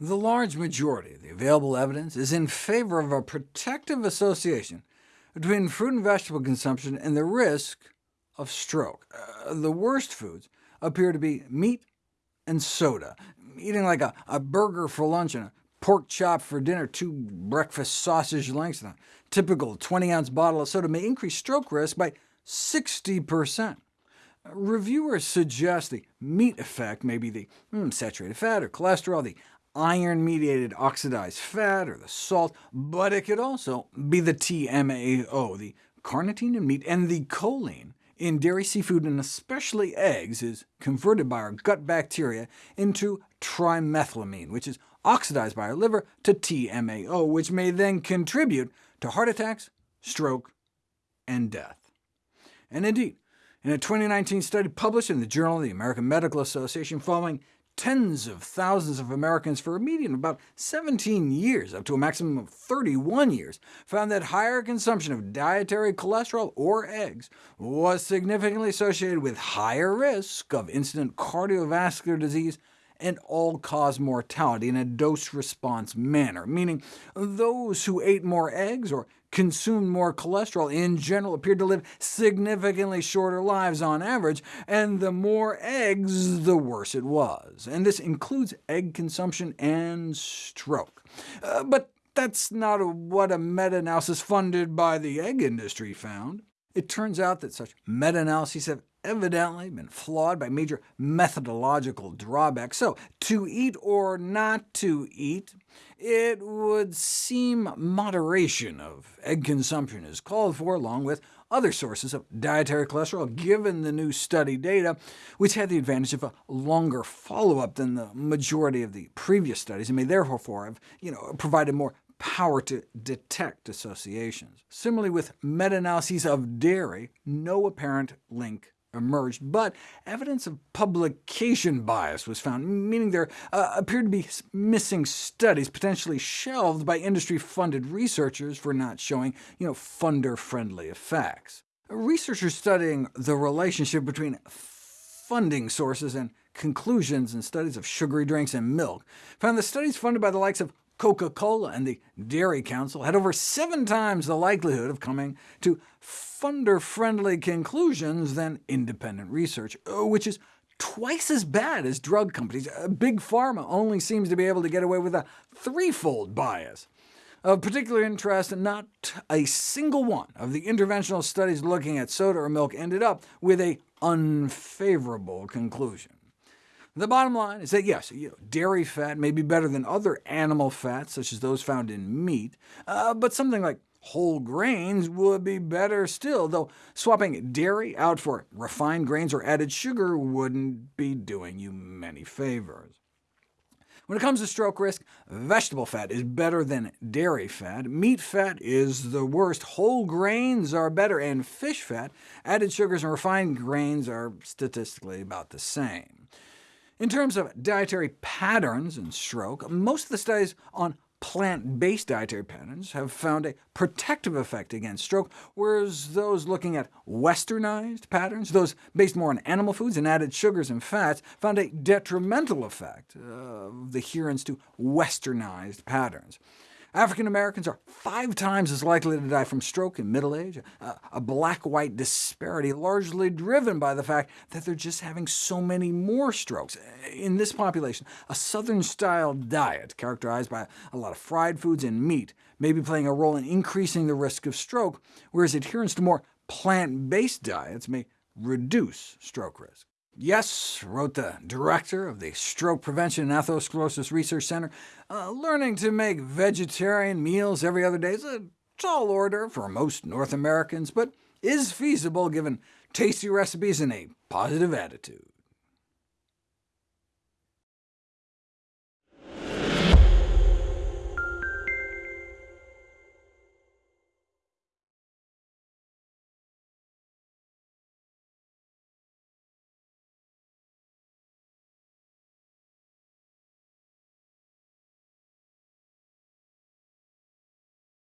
The large majority of the available evidence is in favor of a protective association between fruit and vegetable consumption and the risk of stroke. Uh, the worst foods appear to be meat and soda. Eating like a, a burger for lunch and a pork chop for dinner, two breakfast sausage links, and a typical 20-ounce bottle of soda may increase stroke risk by 60%. Reviewers suggest the meat effect may be the mm, saturated fat or cholesterol, the iron-mediated oxidized fat, or the salt, but it could also be the TMAO, the carnitine in meat, and the choline in dairy, seafood, and especially eggs is converted by our gut bacteria into trimethylamine, which is oxidized by our liver to TMAO, which may then contribute to heart attacks, stroke, and death. And indeed, in a 2019 study published in the Journal of the American Medical Association, following tens of thousands of Americans for a median of about 17 years, up to a maximum of 31 years, found that higher consumption of dietary cholesterol or eggs was significantly associated with higher risk of incident cardiovascular disease and all-cause mortality in a dose-response manner, meaning those who ate more eggs or consumed more cholesterol in general appeared to live significantly shorter lives on average, and the more eggs, the worse it was. And this includes egg consumption and stroke. Uh, but that's not what a meta-analysis funded by the egg industry found. It turns out that such meta-analyses have evidently been flawed by major methodological drawbacks. So, to eat or not to eat, it would seem moderation of egg consumption is called for, along with other sources of dietary cholesterol, given the new study data, which had the advantage of a longer follow-up than the majority of the previous studies, and may therefore have you know, provided more power to detect associations. Similarly with meta-analyses of dairy, no apparent link emerged, but evidence of publication bias was found, meaning there uh, appeared to be missing studies, potentially shelved by industry-funded researchers for not showing you know, funder-friendly effects. Researchers studying the relationship between funding sources and conclusions in studies of sugary drinks and milk found that studies funded by the likes of Coca-Cola and the Dairy Council had over seven times the likelihood of coming to funder-friendly conclusions than independent research, uh, which is twice as bad as drug companies. Uh, Big Pharma only seems to be able to get away with a threefold bias. Of particular interest, not a single one of the interventional studies looking at soda or milk ended up with a unfavorable conclusion. The bottom line is that yes, you know, dairy fat may be better than other animal fats, such as those found in meat, uh, but something like whole grains would be better still, though swapping dairy out for refined grains or added sugar wouldn't be doing you many favors. When it comes to stroke risk, vegetable fat is better than dairy fat, meat fat is the worst, whole grains are better, and fish fat, added sugars, and refined grains are statistically about the same. In terms of dietary patterns in stroke, most of the studies on plant-based dietary patterns have found a protective effect against stroke, whereas those looking at westernized patterns, those based more on animal foods and added sugars and fats, found a detrimental effect of adherence to westernized patterns. African Americans are five times as likely to die from stroke in middle age, a, black-white disparity largely driven by the fact that they're just having so many more strokes. In this population, a Southern-style diet characterized by a lot of fried foods and meat may be playing a role in increasing the risk of stroke, whereas adherence to more plant-based diets may reduce stroke risk. Yes, wrote the director of the Stroke Prevention and Atherosclerosis Research Center, uh, learning to make vegetarian meals every other day is a tall order for most North Americans, but is feasible given tasty recipes and a positive attitude.